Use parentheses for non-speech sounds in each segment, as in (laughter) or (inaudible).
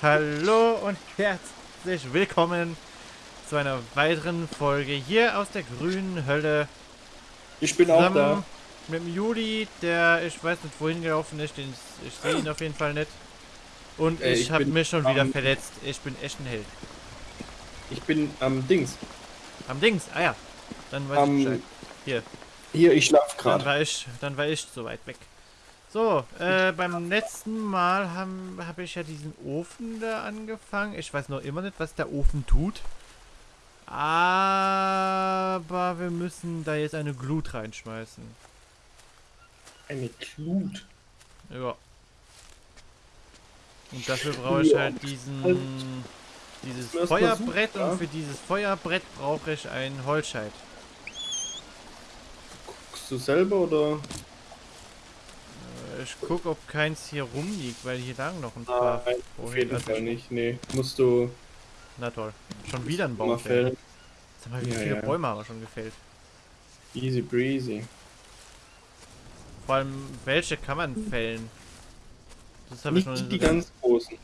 Hallo und herzlich willkommen zu einer weiteren Folge hier aus der grünen Hölle. Ich bin auch da. Mit dem Juli, der ich weiß nicht wohin gelaufen ist, den, ich sehe ihn auf jeden Fall nicht. Und äh, ich, ich habe mich schon wieder verletzt. Ich bin echt ein Held. Ich bin am Dings. Am Dings, ah ja. Dann weiß um, ich Bescheid. Hier. Hier, ich schlaf gerade. Dann war ich, dann war ich so weit weg. So, äh, beim letzten Mal habe hab ich ja diesen Ofen da angefangen. Ich weiß noch immer nicht, was der Ofen tut. Aber wir müssen da jetzt eine Glut reinschmeißen. Eine Glut? Ja. Und dafür brauche ich halt diesen dieses Feuerbrett und für dieses Feuerbrett brauche ich ein Holzscheit. Guckst du selber oder? Ich guck, ob keins hier rumliegt, weil hier lagen noch ein paar. Nein, auf jeden Fall nicht. Nee, musst du. Na toll. Schon wieder ein Baum fällen. Sag mal, wie ja, viele ja. Bäume haben wir schon gefällt? Easy breezy. Vor allem, welche kann man fällen? Das habe ich noch nicht. Die ganz großen.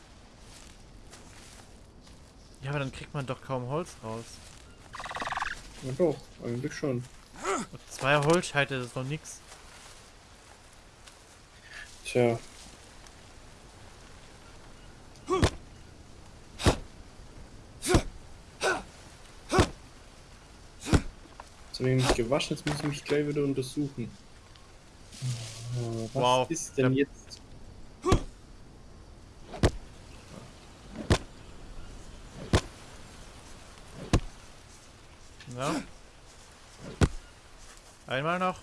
Ja, aber dann kriegt man doch kaum Holz raus. Ja doch, eigentlich schon. Und zwei Holzscheite, das ist doch nix. Tja. Jetzt habe ich mich gewaschen, jetzt muss ich mich gleich wieder untersuchen. Was wow. ist denn jetzt? Ja. Einmal noch.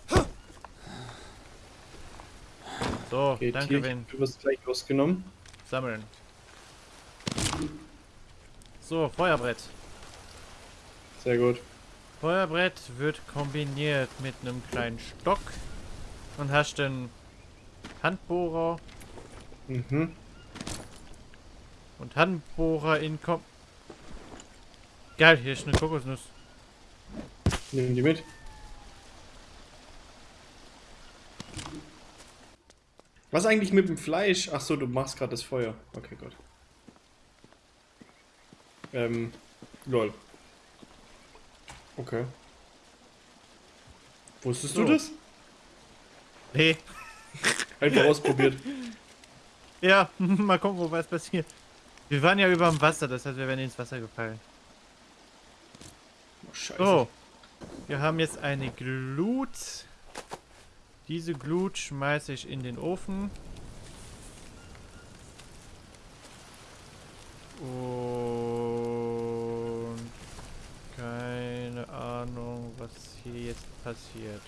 So, okay, danke, Tier, Du wirst gleich rausgenommen. Sammeln. So, Feuerbrett. Sehr gut. Feuerbrett wird kombiniert mit einem kleinen Stock. Und hast den Handbohrer. Mhm. Und Handbohrer in Kom... Geil, hier ist eine Kokosnuss. Nehmen die mit. Was eigentlich mit dem Fleisch? Ach so, du machst gerade das Feuer. Okay, gut. Ähm, lol. Okay. Wusstest so. du das? Nee. Einfach ausprobiert. (laughs) Ja, (laughs) mal gucken, wo was passiert. Wir waren ja über dem Wasser, das heißt, wir werden ins Wasser gefallen. Oh, scheiße. So. Wir haben jetzt eine Glut. Diese Glut schmeiße ich in den Ofen. Und keine Ahnung, was hier jetzt passiert.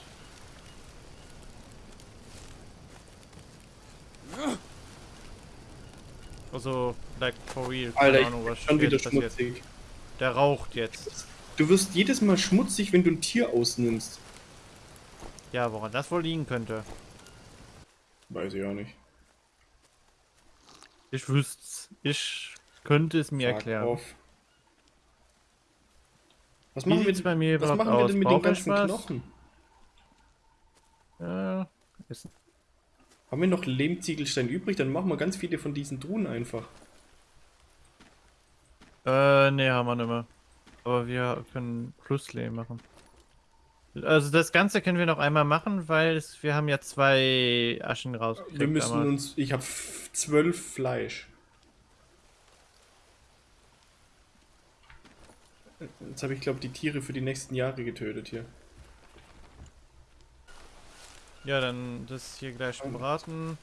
Also, like for real. Keine Alter, Ahnung, was schon wieder passiert. schmutzig. Der raucht jetzt. Du wirst jedes Mal schmutzig, wenn du ein Tier ausnimmst. Ja, woran das wohl liegen könnte. Weiß ich auch nicht. Ich wüsste Ich könnte es mir Sag erklären. Auf. Was machen, wir, bei mir was machen wir denn mit den ganzen was? Knochen? Ja, ist... Haben wir noch Lehmziegelstein übrig? Dann machen wir ganz viele von diesen Truhen einfach. Äh, ne, haben wir nicht mehr. Aber wir können Pluslehm machen. Also das Ganze können wir noch einmal machen, weil es, wir haben ja zwei Aschen raus. Wir müssen damals. uns... Ich habe zwölf Fleisch. Jetzt habe ich, glaube die Tiere für die nächsten Jahre getötet hier. Ja, dann das hier gleich braten.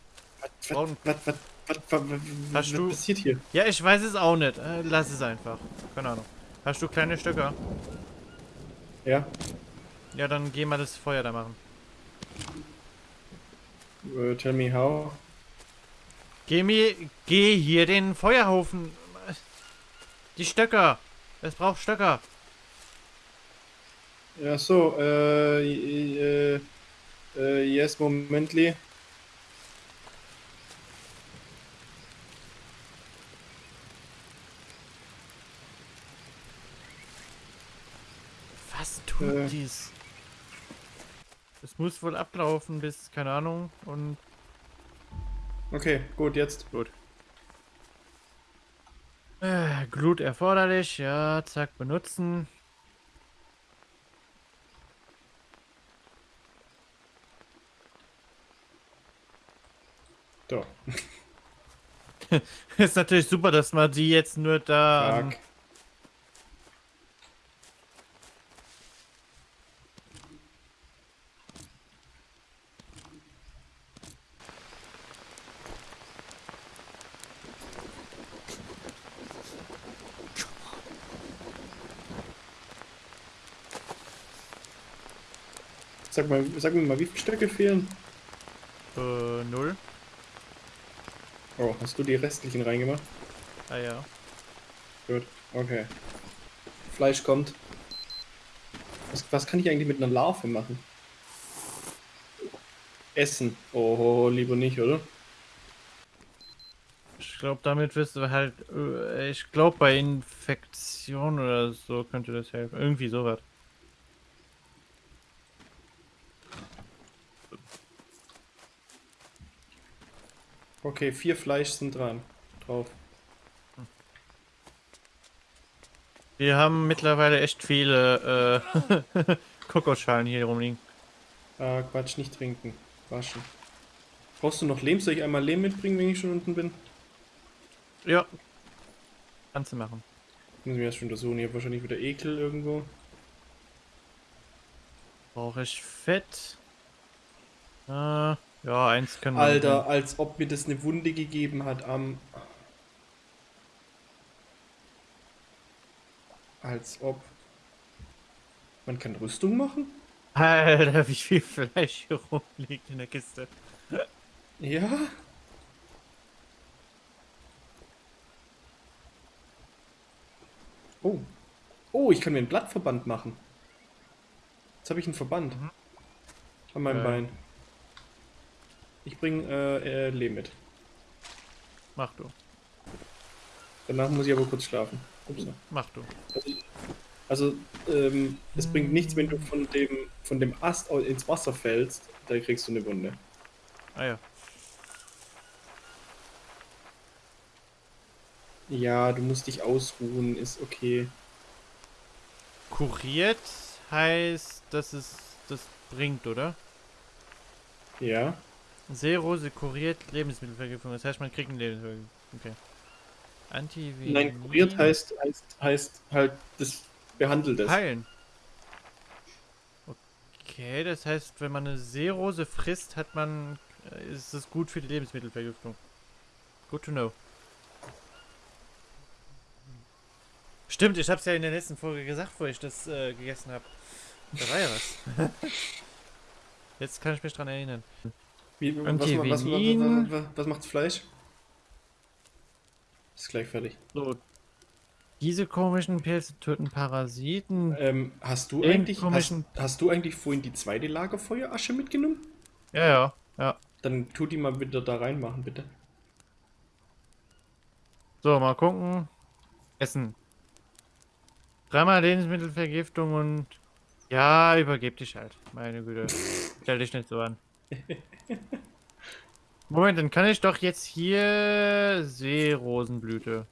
Was, was, was, was, was, was passiert hier? Ja, ich weiß es auch nicht. Äh, lass es einfach. Keine Ahnung. Hast du kleine Stöcker? Ja. Ja, dann geh mal das Feuer da machen. Uh, tell me how. Geh mir, geh hier den Feuerhofen. Die Stöcker. Es braucht Stöcker. Ja, so, äh, äh, äh, yes, momently. tut äh. dies? Es muss wohl ablaufen bis, keine Ahnung, und... Okay, gut, jetzt. Gut. Äh, Glut erforderlich, ja, zack, benutzen. So, (laughs) Ist natürlich super, dass man die jetzt nur da. ähm, fuck. Sag mal, sag mir mal, wie viele Stöcke fehlen? Äh, null. Oh, hast du die restlichen reingemacht? Ah ja. Gut, okay. Fleisch kommt. Was, was kann ich eigentlich mit einer Larve machen? Essen. Oh, lieber nicht, oder? Ich glaube, damit wirst du halt. Äh, ich glaube, bei Infektion oder so könnte das helfen. Irgendwie sowas. Okay, vier Fleisch sind dran. Drauf. Wir haben mittlerweile echt viele äh, (laughs) Kokoschalen hier rumliegen. Ah, Quatsch, nicht trinken. Waschen. Brauchst du noch Lehm? Soll ich einmal Lehm mitbringen, wenn ich schon unten bin? Ja. Kannst du machen. Muss ich mir erst schon untersuchen. Hier wahrscheinlich wieder Ekel irgendwo. Brauche ich Fett? Äh, ja, eins können wir. Alter, als ob mir das eine Wunde gegeben hat am. Als ob. Man kann Rüstung machen? Alter, wie viel Fleisch hier rumliegt in der Kiste. Ja. Oh. Oh, ich kann mir einen Blattverband machen. Jetzt habe ich einen Verband. Mhm. An meinem Äh. Bein. Ich bringe äh, äh, Lehm mit. Mach du. Danach muss ich aber kurz schlafen. Ups. Mach du. Also, ähm, es bringt nichts, wenn du von dem, von dem Ast ins Wasser fällst, da kriegst du eine Wunde. Ah ja. Ja, du musst dich ausruhen, ist okay. Kuriert heißt, dass es das bringt, oder? Ja. Seerose kuriert Lebensmittelvergiftung. Das heißt, man kriegt eine Lebensmittelvergiftung. Okay. Antivenin. Nein, kuriert heißt, heißt, heißt halt, das behandelt es. Heilen. Okay, das heißt, wenn man eine Seerose frisst, hat man. äh, ist es gut für die Lebensmittelvergiftung. Good to know. Stimmt, ich hab's ja in der letzten Folge gesagt, wo ich das äh, gegessen habe. Da war ja was. (laughs) Jetzt kann ich mich dran erinnern. Wie, was, was, was, was, was, was macht's Fleisch? Ist gleich fertig. So. Diese komischen Pilze töten Parasiten. Ähm, hast du eigentlich, hast, hast du eigentlich vorhin die zweite Lagerfeuerasche mitgenommen? Ja, ja, ja. Dann tu die mal wieder da reinmachen, bitte. So, mal gucken. Essen. Dreimal Lebensmittelvergiftung und. Ja, übergeb dich halt. Meine Güte. (laughs) Stell dich nicht so an. (laughs) Moment, dann kann ich doch jetzt hier Seerosenblüte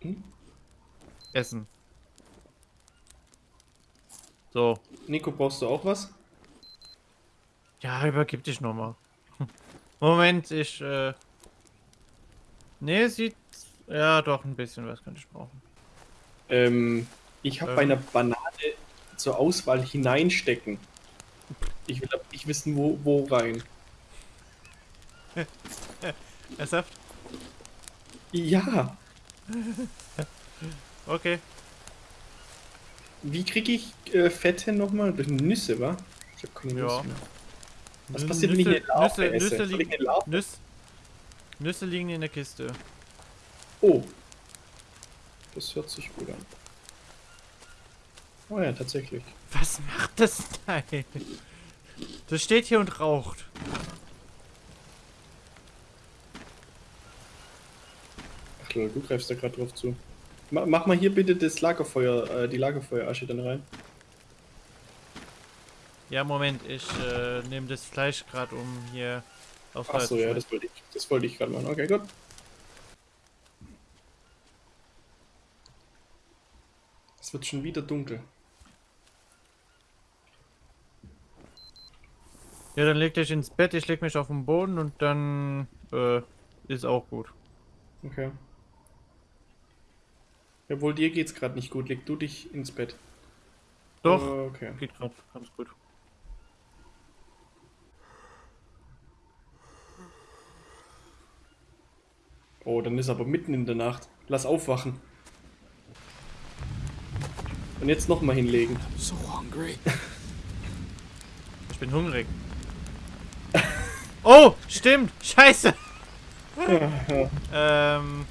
Hm? essen. So. Nico, brauchst du auch was? Ja, übergib dich nochmal. (laughs) Moment, ich, äh. Ne, sieht. Ja, doch, ein bisschen was könnte ich brauchen. Ähm, ich habe Ähm. bei einer Banane zur Auswahl hineinstecken. Ich will nicht wissen, wo, wo rein. (laughs) Ernsthaft? Ja, Okay. wie kriege ich äh, Fette nochmal? Durch Nüsse, wa? Ich habe keine Ja. Nüsse mehr. Was Nüsse- passiert, wenn ich eine Larve Nüsse- esse? Nüsse liegen- eine Larve? Nüsse, Nüsse liegen in der Kiste. Oh. Das hört sich gut an. Oh ja, tatsächlich. Was macht das Teil? Das steht hier und raucht. Lol, du greifst da gerade drauf zu. Ma mach mal hier bitte das Lagerfeuer, äh, die Lagerfeuerasche dann rein. Ja, Moment, ich äh, nehme das Fleisch gerade um hier auf Ach so, ja, das wollte ich, das wollte ich gerade machen. Okay, gut. Es wird schon wieder dunkel. Ja, dann leg dich ins Bett, ich leg mich auf den Boden und dann äh, ist auch gut. Okay. Jawohl, dir geht's gerade nicht gut. Leg du dich ins Bett. Doch, Okay. geht gerade ganz gut. Oh, dann ist aber mitten in der Nacht. Lass aufwachen. Und jetzt nochmal hinlegen. So hungry. Ich bin hungrig. (laughs) Oh, stimmt. Scheiße. (laughs) ähm.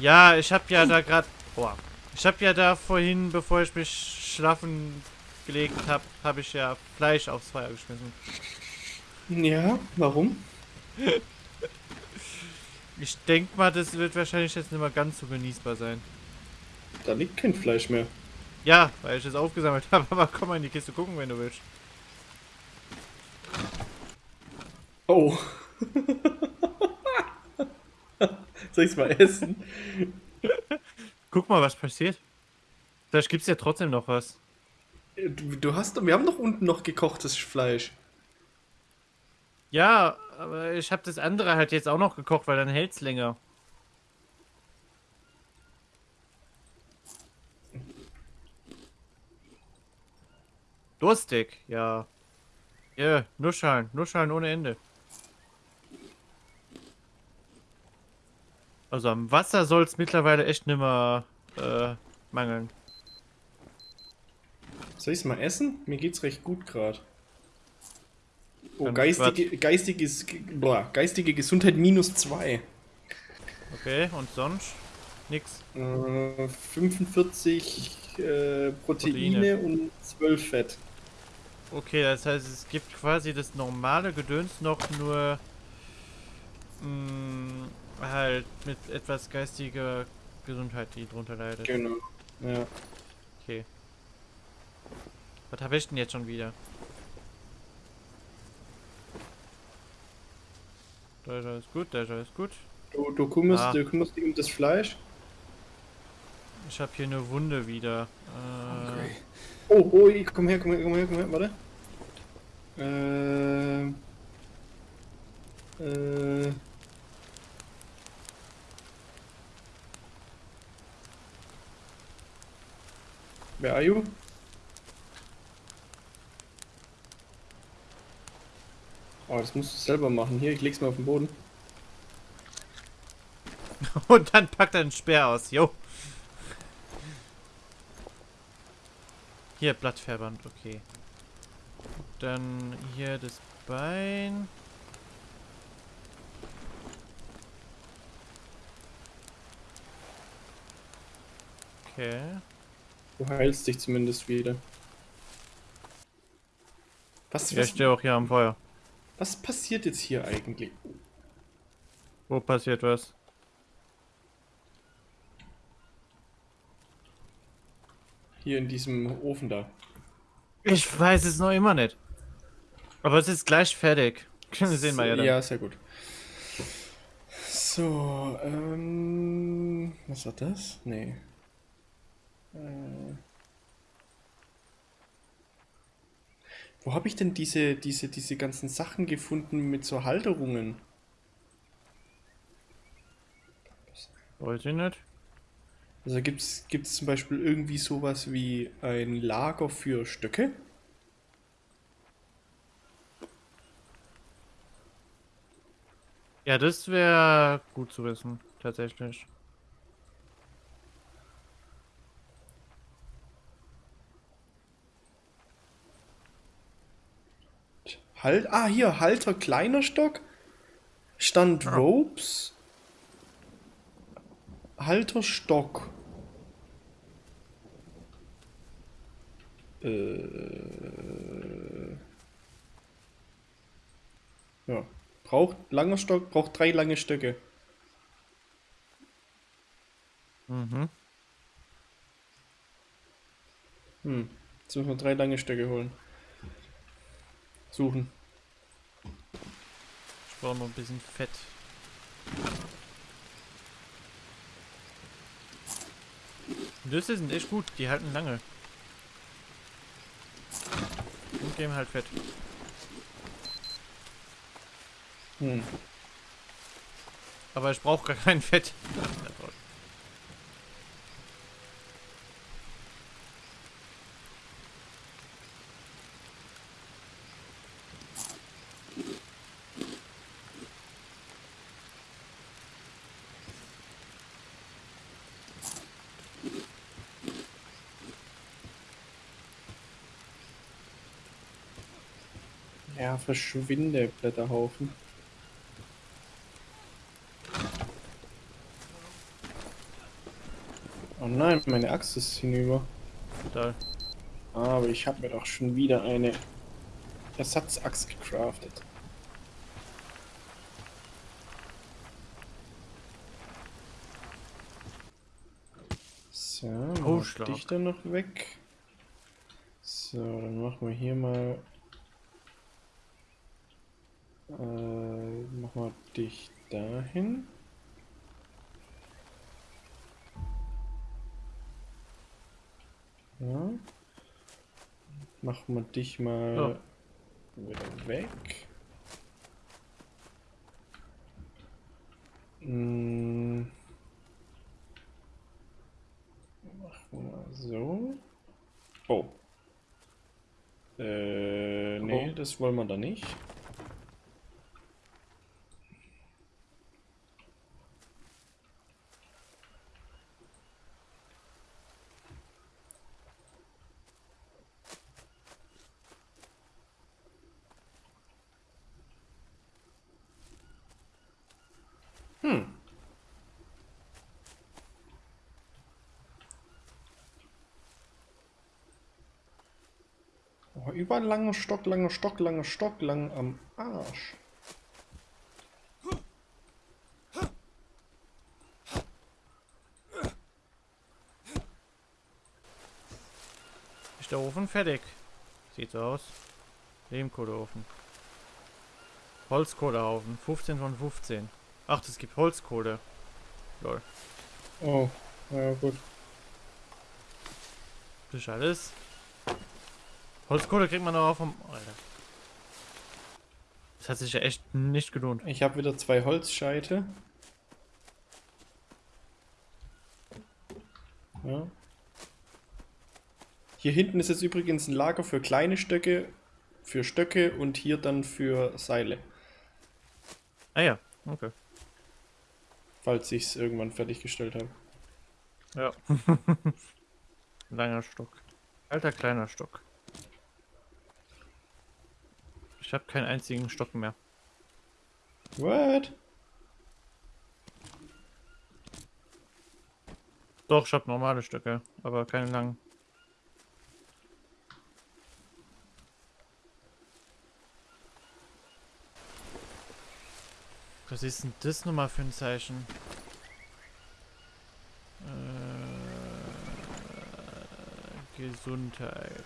Ja, ich hab ja da gerade. Boah. Ich hab ja da vorhin, bevor ich mich schlafen gelegt hab, habe ich ja Fleisch aufs Feuer geschmissen. Ja, warum? Ich denk mal, das wird wahrscheinlich jetzt nicht mehr ganz so genießbar sein. Da liegt kein Fleisch mehr. Ja, weil ich es aufgesammelt (laughs) habe, aber komm mal in die Kiste gucken, wenn du willst. Oh. (laughs) (laughs) Soll ich's mal essen? Guck mal, was passiert. Vielleicht gibt's ja trotzdem noch was. Du, du hast doch, wir haben doch unten noch gekochtes Fleisch. Ja, aber ich habe das andere halt jetzt auch noch gekocht, weil dann hält's länger. Durstig, ja. Ja, Nuscheln, Nuscheln ohne Ende. Also am Wasser soll es mittlerweile echt nimmer äh, mangeln. Soll ich's mal essen? Mir geht's recht gut gerade. Oh, geistige, geistiges, boah, geistige Gesundheit minus 2. Okay, und sonst? Nix. Äh, 45 äh, Proteine, Proteine. und 12 Fett. Okay, das heißt, es gibt quasi das normale Gedöns noch nur mh, halt mit etwas geistiger Gesundheit, die drunter leidet. Genau. Ja. Okay. Was habe ich denn jetzt schon wieder? Da ist alles gut, da ist alles gut. Du, du, kümmerst, Ah. du kümmerst dich um das Fleisch. Ich habe hier eine Wunde wieder. Äh, Hungry. Oh, oh, ich- komm her, komm her, komm her, komm her, warte. Ähm. Äh. Where are you? Oh, das musst du selber machen. Hier, ich leg's mal auf den Boden. (laughs) und dann packt er einen Speer aus. Jo. Hier, Blattverband, okay. Dann hier das Bein. Okay. Du heilst dich zumindest wieder. Was, Ja, ich was, stehe auch hier am Feuer. was passiert jetzt hier eigentlich? Wo passiert was? Hier in diesem Ofen da. Ich weiß es noch immer nicht. Aber es ist gleich fertig. (laughs) Können wir sehen mal ja dann. Ja, sehr gut. So, ähm. Was war das? Nee. Äh, wo habe ich denn diese, diese, diese ganzen Sachen gefunden mit so Halterungen? Weiß ich nicht. Also gibt es zum Beispiel irgendwie sowas wie ein Lager für Stöcke? Ja, das wäre gut zu wissen, tatsächlich. Halt, ah, hier, Halter kleiner Stock. Stand Ah. Ropes. Halter Stock. Äh. Ja. Braucht langer Stock, braucht drei lange Stöcke. Mhm. Hm. Jetzt müssen wir drei lange Stöcke holen. Suchen. Ich brauche noch ein bisschen Fett. Nüsse sind echt gut, die halten lange. Und geben halt Fett. Hm. Aber ich brauche gar kein Fett. Ja, verschwinde, Blätterhaufen. Oh nein, meine Axt ist hinüber. Da. Aber ich habe mir doch schon wieder eine Ersatzaxt gecraftet. So, Schlag. dich dann noch weg. So, dann machen wir hier mal. Äh, machen wir dich dahin. Ja. Machen wir dich mal wieder weg. Mm. Machen wir mal so. Oh. Äh, nee, Oh. das wollen wir da nicht. Hm. Überall langer Stock, langer Stock, langer Stock, lang am Arsch. Ist der Ofen fertig? Sieht so aus. Lehmkohleofen. Holzkohlehaufen. 15 von 15. Ach, es gibt Holzkohle. Lol. Oh, ja gut. Das ist alles. Holzkohle kriegt man aber auch vom... Alter. Das hat sich ja echt nicht gelohnt. Ich habe wieder zwei Holzscheite. Ja. Hier hinten ist jetzt übrigens ein Lager für kleine Stöcke, für Stöcke und hier dann für Seile, Ah ja, okay. falls ich es irgendwann fertiggestellt habe. Ja. (laughs) Langer Stock. Alter kleiner Stock. Ich habe keinen einzigen Stock mehr. What? Doch, ich habe normale Stöcke, aber keine langen. Was ist denn das nochmal für ein Zeichen? Äh, Gesundheit.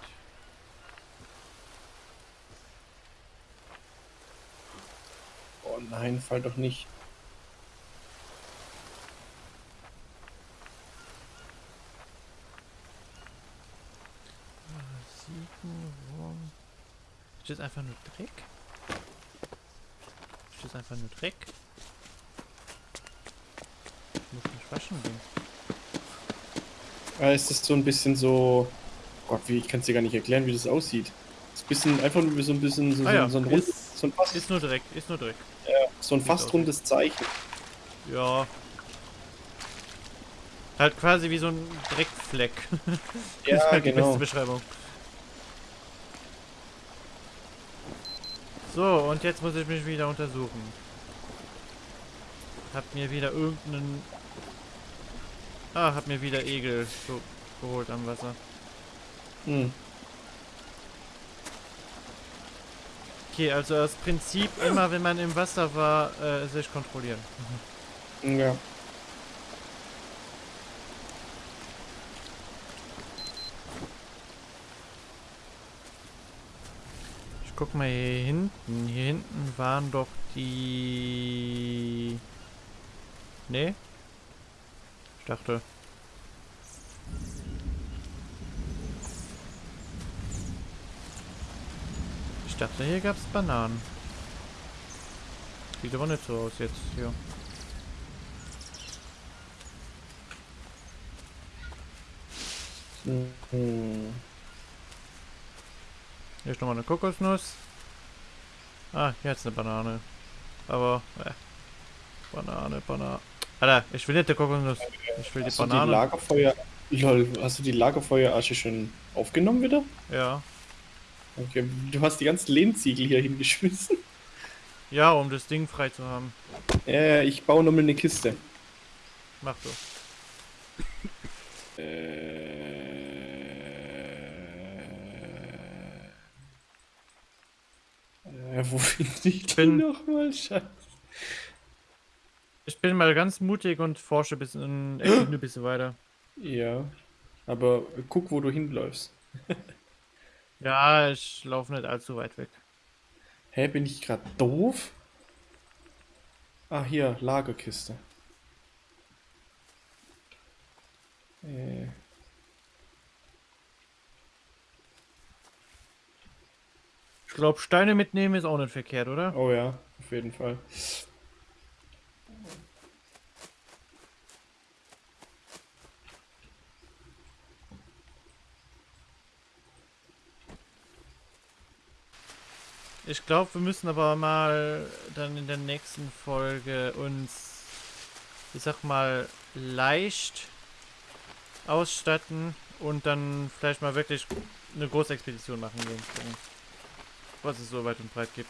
Nein, fall doch nicht. Siegenwurm. Ist das einfach nur Dreck? Ist das einfach nur Dreck? Ich muss mich waschen gehen. Ah, ist das so ein bisschen so. Gott, wie ich kann es dir gar nicht erklären, wie das aussieht. Ist ein bisschen einfach nur so ein bisschen so, Ah so, ja, so ein, rund, ist- so ein Ist nur Dreck, ist nur Dreck. So ein fast rundes Zeichen. Ja. Halt quasi wie so ein Dreckfleck. das (laughs) ist Ja, halt die genau. beste Beschreibung. So, und jetzt muss ich mich wieder untersuchen. Hab mir wieder irgendeinen... Ah, hab mir wieder Egel so geholt am Wasser. Hm. Okay, also das Prinzip, immer wenn man im Wasser war, äh, sich kontrollieren. Ja. Ich guck mal hier hinten. Hier hinten waren doch die... Nee? Ich dachte... Ich dachte, hier gab es Bananen. Sieht aber nicht so aus jetzt hier. Hier ist nochmal eine Kokosnuss. Ah, hier ist eine Banane. Aber, äh. Banane, Banane. Alter, ich will nicht die Kokosnuss. Ich will die Hast du die Banane. Lagerfeuer... Lol, hast du die Lagerfeuerasche schon aufgenommen wieder? ja. Okay, du hast die ganzen Lehmziegel hier hingeschmissen. Ja, um das Ding frei zu haben. Ja, ich baue nochmal eine Kiste. Mach so. Äh, äh, wo finde ich die bin- nochmal? Scheiße. Ich bin mal ganz mutig und forsche bisschen, erkunde ein bisschen weiter. Ja, aber guck, wo du hinläufst. (laughs) Ja, ich laufe nicht allzu weit weg. Hä, bin ich gerade doof? Ah, hier, Lagerkiste. Äh, Ich glaube, Steine mitnehmen ist auch nicht verkehrt, oder? oh ja, auf jeden Fall. Ich glaube, wir müssen aber mal dann in der nächsten Folge uns, ich sag mal, leicht ausstatten und dann vielleicht mal wirklich eine Großexpedition machen gehen. Was es so weit und breit gibt.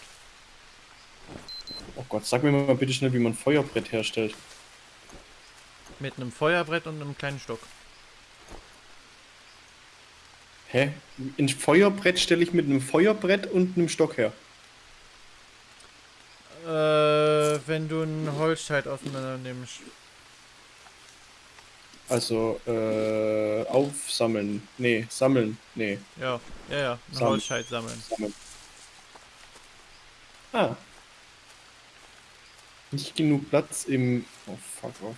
Oh Gott, sag mir mal bitte schnell, wie man Feuerbrett herstellt. Mit einem Feuerbrett und einem kleinen Stock. Hä? Ein Feuerbrett stelle ich mit einem Feuerbrett und einem Stock her. Äh, wenn du ein Holzscheit auseinander nimmst. Also, äh, aufsammeln. Nee, sammeln. Nee, Ja, ja, ja. Ein Sammeln. Holzscheit sammeln. sammeln. Ah. Nicht genug Platz im... Oh, fuck off.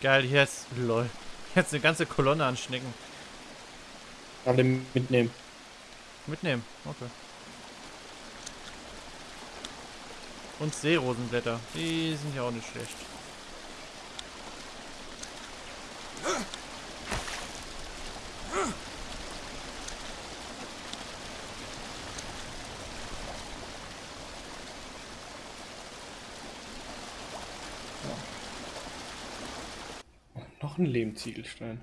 Geil, hier ist. Lol. Jetzt eine ganze Kolonne an Schnecken. Alle mitnehmen. Mitnehmen, okay. Und Seerosenblätter, die sind ja auch nicht schlecht. Noch ein Lehmziegelstein.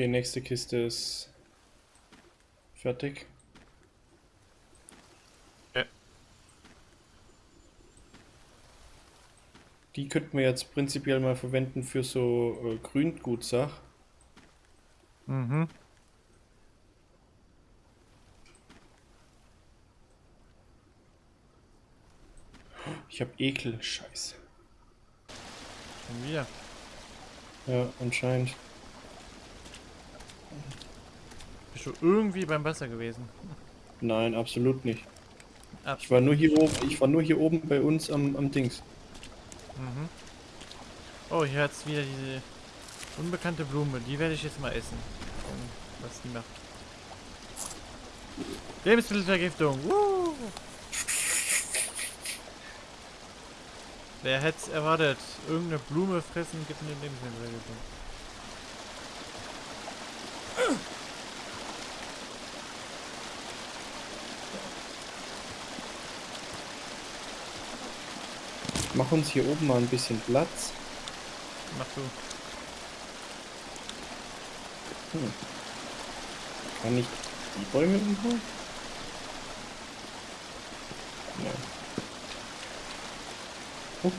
Okay, nächste Kiste ist fertig. Ja. Die könnten wir jetzt prinzipiell mal verwenden für so äh, Grüngutsach. Mhm. Ich habe Ekel, scheiße. Schon wieder. Ja, anscheinend. Bist du irgendwie beim Wasser gewesen? Nein, absolut nicht. Ab. Ich war nur hier oben, ich war nur hier oben bei uns am, am Dings. Mhm. Oh, hier hat's wieder diese unbekannte Blume. Die werde ich jetzt mal essen. Gucken, was die macht. Lebensmittelvergiftung. Woo! Wer hätte es erwartet? Irgendeine Blume fressen gibt eine Lebensmittelvergiftung. Mach uns hier oben mal ein bisschen Platz. Mach du. Hm. Kann ich die Bäume umhauen? Ja. Oh.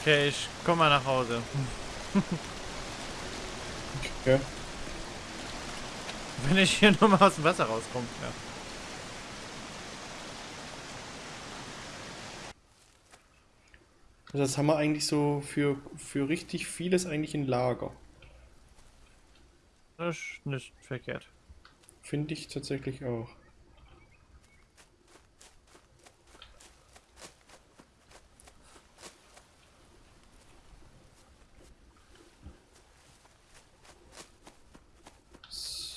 Okay, ich komm mal nach Hause. okay. Wenn ich hier nochmal aus dem Wasser rauskomme, ja. Also das haben wir eigentlich so für, für richtig vieles eigentlich in Lager. Das ist nicht verkehrt. Finde ich tatsächlich auch.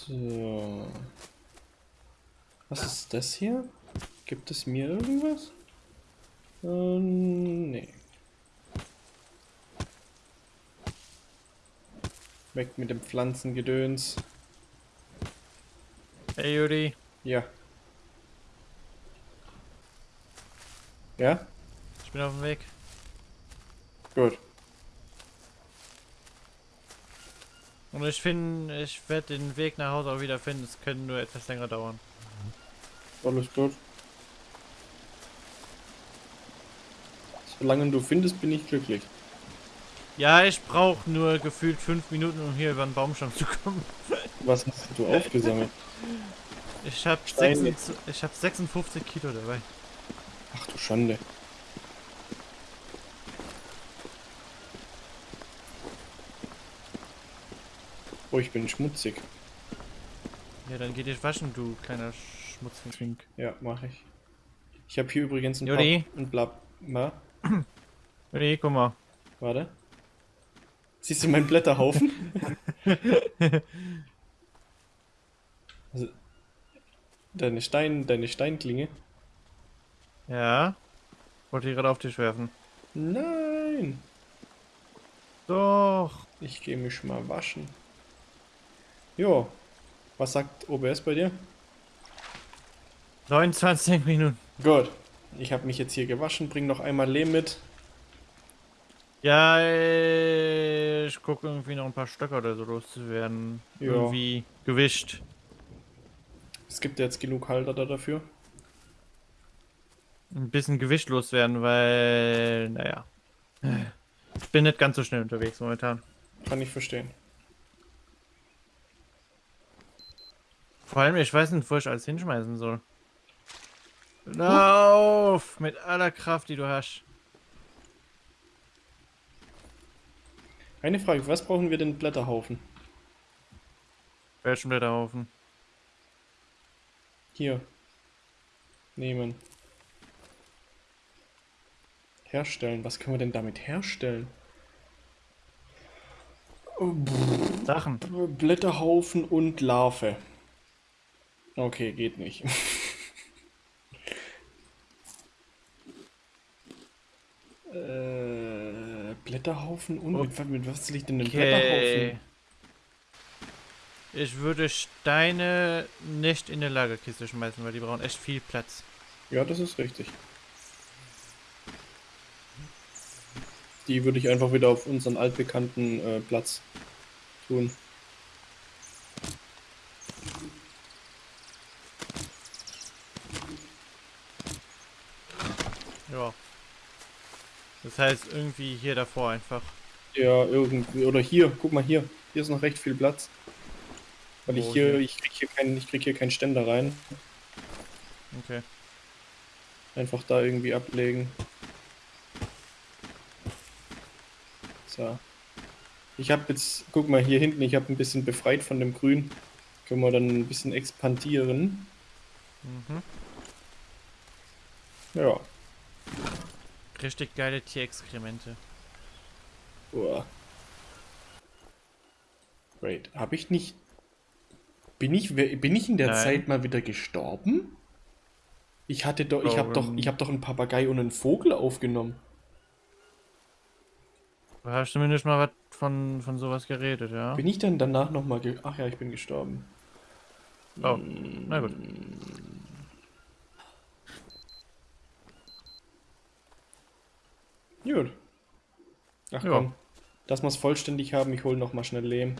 So. Was ist das hier? Gibt es mir irgendwas? Ähm, nee. Weg mit dem Pflanzengedöns. Hey Juri, Ja. Ja? ich bin auf dem Weg. Gut. Und ich finde, ich werde den Weg nach Hause auch wieder finden. Es könnte nur etwas länger dauern. Alles gut. Solange du findest, bin ich glücklich. Ja, ich brauche nur gefühlt fünf Minuten, um hier über den Baumstamm zu kommen. Was hast du aufgesammelt? Ich habe Steine. ich hab 56 Kilo dabei. Ach du Schande. Oh, ich bin schmutzig. Ja, dann geh dich waschen, du kleiner Schmutzfink. Ja, mache ich. Ich habe hier übrigens ein Juri? und blab. Juri, guck mal. warte. Siehst du meinen Blätterhaufen? (laughs) also, deine Stein, deine Steinklinge? Ja. Wollte ich gerade auf dich werfen. Nein. Doch. Ich gehe mich mal waschen. Jo. Was sagt OBS bei dir? 29 Minuten. Gut. Ich habe mich jetzt hier gewaschen. Bring noch einmal Lehm mit. Ja, ich gucke irgendwie noch ein paar Stöcker oder so loszuwerden. Ja. Irgendwie gewischt. Es gibt jetzt genug Halter da dafür. Ein bisschen Gewicht loswerden, weil, naja. Ich bin nicht ganz so schnell unterwegs momentan. Kann ich verstehen. Vor allem, ich weiß nicht, wo ich alles hinschmeißen soll. Lauf! Mit aller Kraft, die du hast. Eine Frage, was brauchen wir denn Blätterhaufen? Welchen Blätterhaufen? Hier. Nehmen. Herstellen. Was können wir denn damit herstellen? Sachen. Blätterhaufen und Larve. Okay, geht nicht. (laughs) äh, Blätterhaufen und Oh. mit, wa- mit was liegt denn ein Okay. Blätterhaufen? Ich würde Steine nicht in eine Lagerkiste schmeißen, weil die brauchen echt viel Platz. Ja, das ist richtig. Die würde ich einfach wieder auf unseren altbekannten äh, Platz tun. Ja. Das heißt, irgendwie hier davor einfach. Ja, irgendwie. Oder hier, guck mal hier. Hier ist noch recht viel Platz. Weil ich Wo hier, hier? ich krieg hier keinen, ich krieg hier keinen Ständer rein. Okay. Einfach da irgendwie ablegen. So. Ich habe jetzt, guck mal hier hinten, ich habe ein bisschen befreit von dem Grün. Können wir dann ein bisschen expandieren. Mhm. Ja. Richtig geile Tierexkremente. Uah. Wait, habe ich nicht. Bin ich, bin ich in der Nein. Zeit mal wieder gestorben? Ich hatte doch, ich habe doch, ich habe doch einen Papagei und einen Vogel aufgenommen. Du hast zumindest mal was von, von sowas geredet, ja? Bin ich dann danach noch mal ge Ach ja, ich bin gestorben. Oh, na gut. Gut. Ach Ja. komm. Dass wir es vollständig haben, ich hole noch mal schnell Lehm.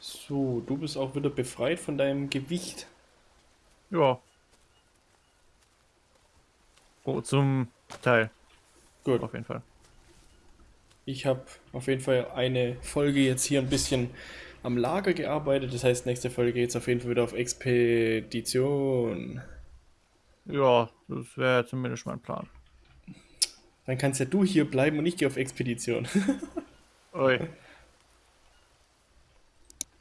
So, du bist auch wieder befreit von deinem Gewicht. Ja. Oh, zum Teil, Gut. auf jeden Fall. Ich habe auf jeden Fall eine Folge jetzt hier ein bisschen am Lager gearbeitet. Das heißt, nächste Folge geht es auf jeden Fall wieder auf Expedition. Ja, das wäre zumindest mein Plan. Dann kannst ja du hier bleiben und ich gehe auf Expedition. (laughs) Ui.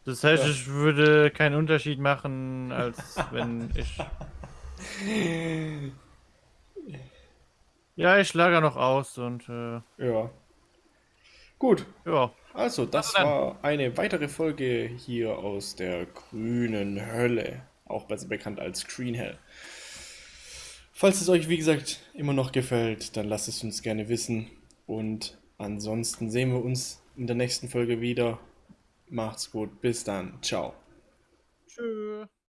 Das heißt, Ja. ich würde keinen Unterschied machen, als wenn ich. (laughs) Ja, ich lager noch aus und äh, ja. Gut, ja. also das dann. war eine weitere Folge hier aus der grünen Hölle. Auch besser bekannt als Green Hell. Falls es euch, wie gesagt, immer noch gefällt, dann lasst es uns gerne wissen. Und ansonsten sehen wir uns in der nächsten Folge wieder. Macht's gut, bis dann, ciao. Tschüss.